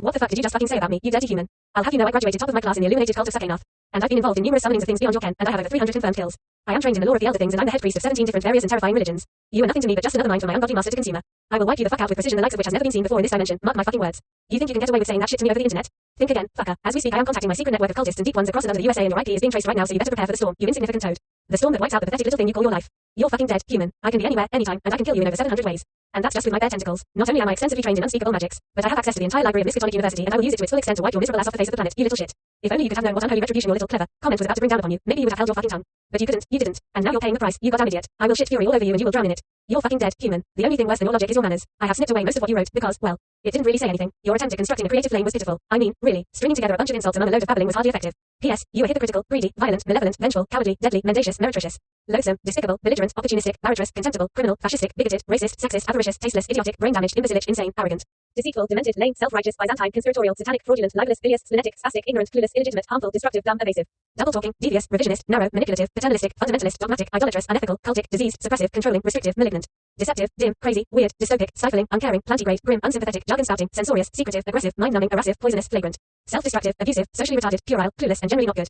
What the fuck did you just fucking say about me, you dirty human? I'll have you know I graduated top of my class in the illuminated cult of Sakanoth. And I've been involved in numerous summonings of things beyond your ken, and I have over 300 confirmed kills. I am trained in the lore of the elder things, and I'm the head priest of 17 different various and terrifying religions. You are nothing to me but just another mind for my ungodly master to consumer. I will wipe you the fuck out with precision the likes of which has never been seen before in this dimension. Mark my fucking words. You think you can get away with saying that shit to me over the internet? Think again, fucker. As we speak, I am contacting my secret network of cultists and deep ones across and under the USA, and your IP is being traced right now, so you better prepare for the storm, you insignificant toad. The storm that wipes out the pathetic little thing you call your life. You're fucking dead, human. I can be anywhere, anytime, and I can kill you in over 700 ways. And that's just with my bare tentacles. Not only am I extensively trained in unspeakable magics, but I have access to the entire library of Miskatonic University, and I will use it to its full extent to wipe your miserable ass off the face of the planet, you little shit. If only you could have known what unholy retribution your little clever comment was about to bring down upon you, maybe you would have held your fucking tongue. But you couldn't, you didn't, and now you're paying the price, you goddamn idiot. I will shit fury all over you and you will drown in it. You're fucking dead, human. The only thing worse than your logic is your manners. I have snipped away most of what you wrote because, well, it didn't really say anything. Your attempt at constructing a creative flame was pitiful. I mean, really, stringing together a bunch of insults among a load of babbling was hardly effective. P.S. You were hypocritical, greedy, violent, malevolent, vengeful, cowardly, deadly, mendacious, meretricious, loathsome, despicable, belligerent, opportunistic, barbarous, contemptible, criminal, fascistic, bigoted, racist, sexist, avaricious, tasteless, idiotic, brain-damaged, imbecilic, insane, arrogant, deceitful, demented, lame, self-righteous, Byzantine, conspiratorial, satanic, fraudulent, libelous, bilious, splenetic, spastic, ignorant, clueless, illegitimate, harmful, destructive, dumb, evasive, double-talking, devious, revisionist, narrow, manipulative, paternalistic, fundamentalist, dogmatic, idolatrous, unethical, cultic, diseased, suppressive, controlling, restrictive, malignant, deceptive, dim, crazy, weird, dystopic, stifling, uncaring, plantigrade, grim, unsympathetic, jargon-spouting, censorious, secretive, aggressive, mind-numbing, errative, poisonous, flagrant, self-destructive, abusive, socially retarded, puerile, clueless, and generally not good.